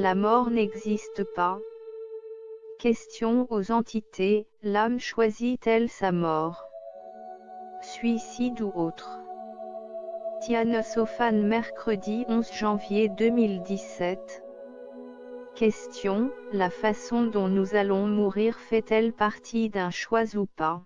La mort n'existe pas. Question aux entités, l'âme choisit-elle sa mort? Suicide ou autre? Sophane mercredi 11 janvier 2017 Question, la façon dont nous allons mourir fait-elle partie d'un choix ou pas?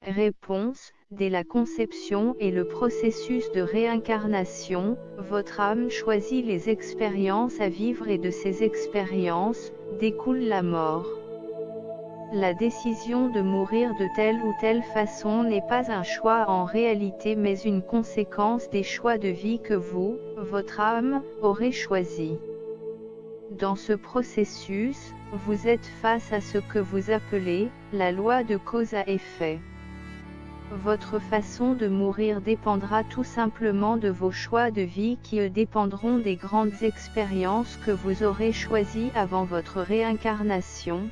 Réponse, dès la conception et le processus de réincarnation, votre âme choisit les expériences à vivre et de ces expériences, découle la mort. La décision de mourir de telle ou telle façon n'est pas un choix en réalité mais une conséquence des choix de vie que vous, votre âme, aurez choisi. Dans ce processus, vous êtes face à ce que vous appelez, la loi de cause à effet. Votre façon de mourir dépendra tout simplement de vos choix de vie qui dépendront des grandes expériences que vous aurez choisies avant votre réincarnation.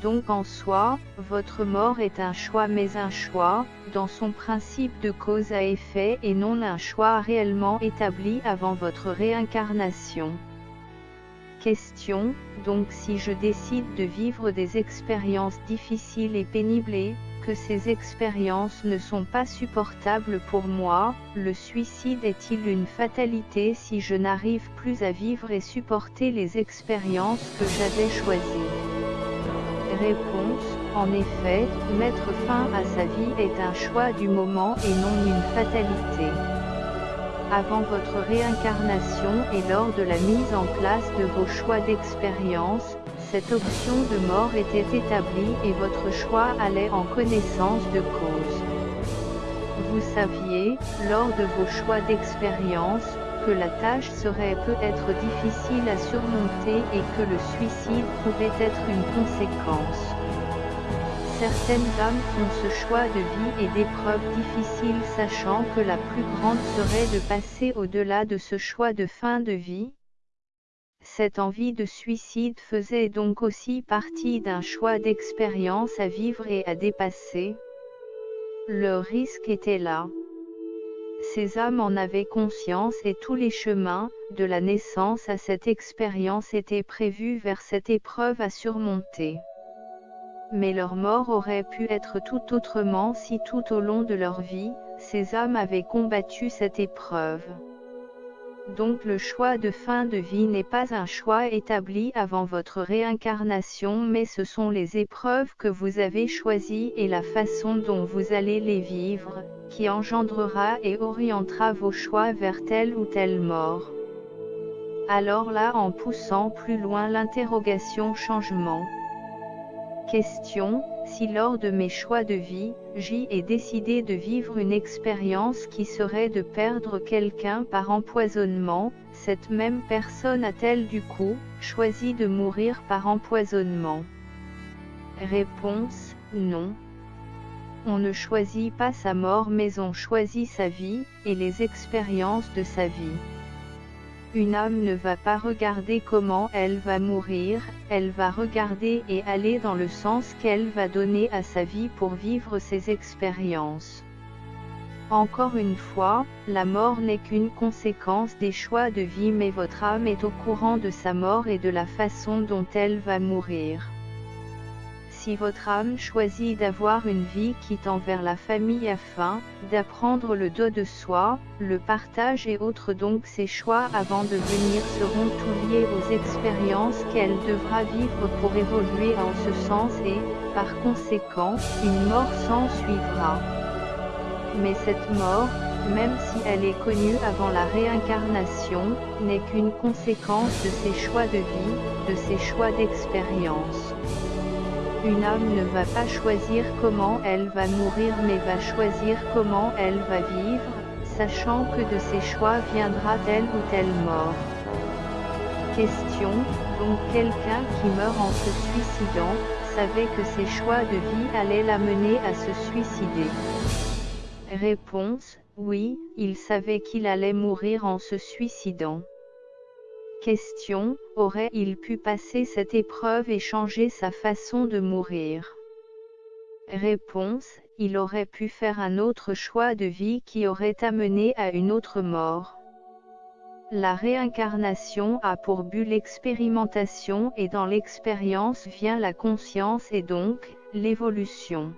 Donc en soi, votre mort est un choix mais un choix, dans son principe de cause à effet et non un choix réellement établi avant votre réincarnation. Question, donc si je décide de vivre des expériences difficiles et pénibles que ces expériences ne sont pas supportables pour moi, le suicide est-il une fatalité si je n'arrive plus à vivre et supporter les expériences que j'avais choisies Réponse, en effet, mettre fin à sa vie est un choix du moment et non une fatalité. Avant votre réincarnation et lors de la mise en place de vos choix d'expérience, cette option de mort était établie et votre choix allait en connaissance de cause. Vous saviez, lors de vos choix d'expérience, que la tâche serait peut-être difficile à surmonter et que le suicide pouvait être une conséquence. Certaines âmes font ce choix de vie et d'épreuves difficiles sachant que la plus grande serait de passer au-delà de ce choix de fin de vie. Cette envie de suicide faisait donc aussi partie d'un choix d'expérience à vivre et à dépasser. Le risque était là. Ces âmes en avaient conscience et tous les chemins, de la naissance à cette expérience étaient prévus vers cette épreuve à surmonter mais leur mort aurait pu être tout autrement si tout au long de leur vie, ces âmes avaient combattu cette épreuve. Donc le choix de fin de vie n'est pas un choix établi avant votre réincarnation mais ce sont les épreuves que vous avez choisies et la façon dont vous allez les vivre, qui engendrera et orientera vos choix vers telle ou telle mort. Alors là en poussant plus loin l'interrogation changement. Question, si lors de mes choix de vie, j'y ai décidé de vivre une expérience qui serait de perdre quelqu'un par empoisonnement, cette même personne a-t-elle du coup, choisi de mourir par empoisonnement? Réponse, non. On ne choisit pas sa mort mais on choisit sa vie, et les expériences de sa vie. Une âme ne va pas regarder comment elle va mourir, elle va regarder et aller dans le sens qu'elle va donner à sa vie pour vivre ses expériences. Encore une fois, la mort n'est qu'une conséquence des choix de vie mais votre âme est au courant de sa mort et de la façon dont elle va mourir. Si votre âme choisit d'avoir une vie qui tend vers la famille afin d'apprendre le dos de soi, le partage et autres donc ses choix avant de venir seront tout liés aux expériences qu'elle devra vivre pour évoluer en ce sens et, par conséquent, une mort s'en suivra. Mais cette mort, même si elle est connue avant la réincarnation, n'est qu'une conséquence de ses choix de vie, de ses choix d'expérience. Une âme ne va pas choisir comment elle va mourir mais va choisir comment elle va vivre, sachant que de ses choix viendra telle ou telle mort. Question, donc quelqu'un qui meurt en se suicidant, savait que ses choix de vie allaient l'amener à se suicider Réponse, oui, il savait qu'il allait mourir en se suicidant. Question, aurait-il pu passer cette épreuve et changer sa façon de mourir? Réponse, il aurait pu faire un autre choix de vie qui aurait amené à une autre mort. La réincarnation a pour but l'expérimentation et dans l'expérience vient la conscience et donc, l'évolution.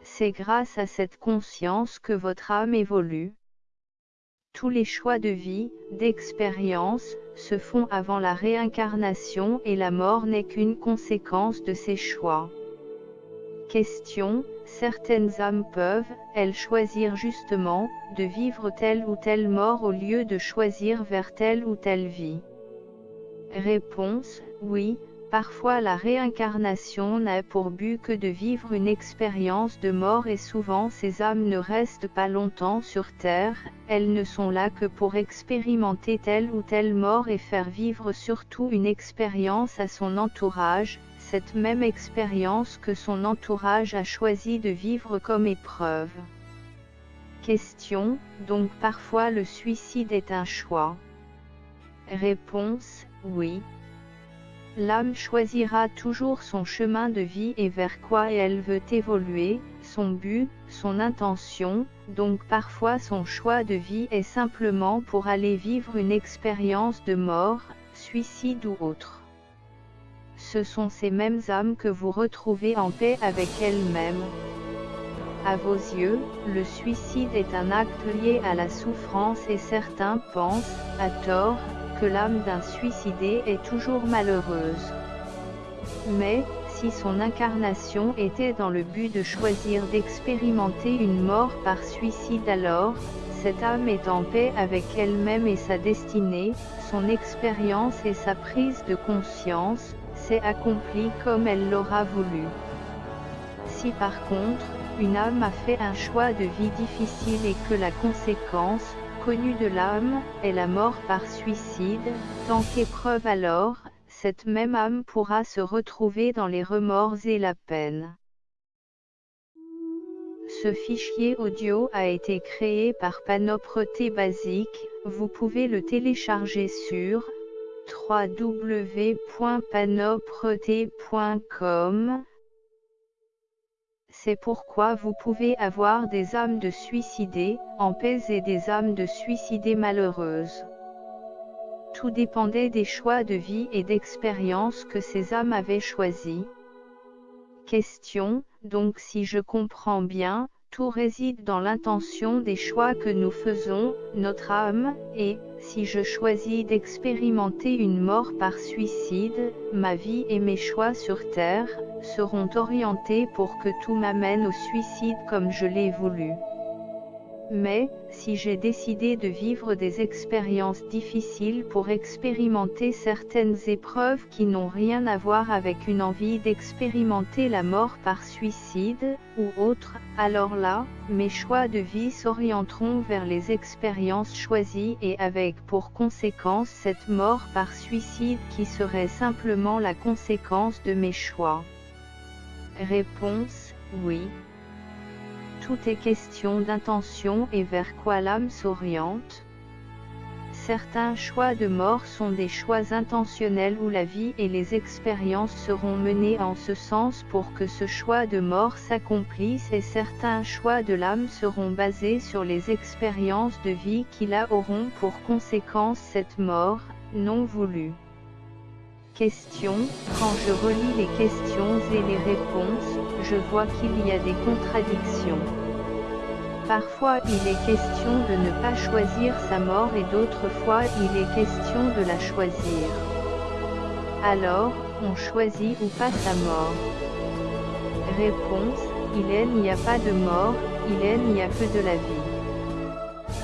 C'est grâce à cette conscience que votre âme évolue. Tous les choix de vie, d'expérience, se font avant la réincarnation et la mort n'est qu'une conséquence de ces choix. Question, certaines âmes peuvent, elles choisir justement, de vivre telle ou telle mort au lieu de choisir vers telle ou telle vie? Réponse, oui, parfois la réincarnation n'a pour but que de vivre une expérience de mort et souvent ces âmes ne restent pas longtemps sur Terre, elles ne sont là que pour expérimenter telle ou telle mort et faire vivre surtout une expérience à son entourage, cette même expérience que son entourage a choisi de vivre comme épreuve. Question, donc parfois le suicide est un choix? Réponse, oui. L'âme choisira toujours son chemin de vie et vers quoi elle veut évoluer, son but, son intention, donc parfois son choix de vie est simplement pour aller vivre une expérience de mort, suicide ou autre ce sont ces mêmes âmes que vous retrouvez en paix avec elles-mêmes. À vos yeux, le suicide est un acte lié à la souffrance et certains pensent, à tort, l'âme d'un suicidé est toujours malheureuse. Mais, si son incarnation était dans le but de choisir d'expérimenter une mort par suicide alors, cette âme est en paix avec elle-même et sa destinée, son expérience et sa prise de conscience, s'est accomplie comme elle l'aura voulu. Si par contre, une âme a fait un choix de vie difficile et que la conséquence, de l'âme, est la mort par suicide, tant qu'épreuve alors, cette même âme pourra se retrouver dans les remords et la peine. Ce fichier audio a été créé par Panopreté Basique, vous pouvez le télécharger sur www.panopreté.com C'est pourquoi vous pouvez avoir des âmes de suicidés, en paix et des âmes de suicidés malheureuses. Tout dépendait des choix de vie et d'expérience que ces âmes avaient choisis. Question, donc si je comprends bien, tout réside dans l'intention des choix que nous faisons, notre âme, et, si je choisis d'expérimenter une mort par suicide, ma vie et mes choix sur Terre, seront orientés pour que tout m'amène au suicide comme je l'ai voulu. Mais, si j'ai décidé de vivre des expériences difficiles pour expérimenter certaines épreuves qui n'ont rien à voir avec une envie d'expérimenter la mort par suicide, ou autre, alors là, mes choix de vie s'orienteront vers les expériences choisies et avec pour conséquence cette mort par suicide qui serait simplement la conséquence de mes choix. Réponse, oui. Tout est question d'intention et vers quoi l'âme s'oriente. Certains choix de mort sont des choix intentionnels où la vie et les expériences seront menées en ce sens pour que ce choix de mort s'accomplisse et certains choix de l'âme seront basés sur les expériences de vie qui la auront pour conséquence cette mort, non voulue. Question, quand je relis les questions et les réponses, je vois qu'il y a des contradictions. Parfois il est question de ne pas choisir sa mort et d'autres fois il est question de la choisir. Alors, on choisit ou pas sa mort Réponse, il est n'y a pas de mort, il est n'y a que de la vie.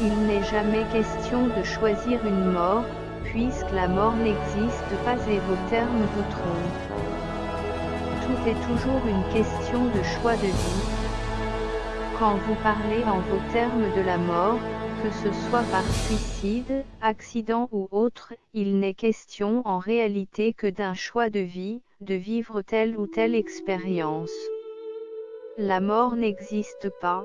Il n'est jamais question de choisir une mort, puisque la mort n'existe pas et vos termes vous trompent. Tout est toujours une question de choix de vie. Quand vous parlez en vos termes de la mort, que ce soit par suicide, accident ou autre, il n'est question en réalité que d'un choix de vie, de vivre telle ou telle expérience. La mort n'existe pas,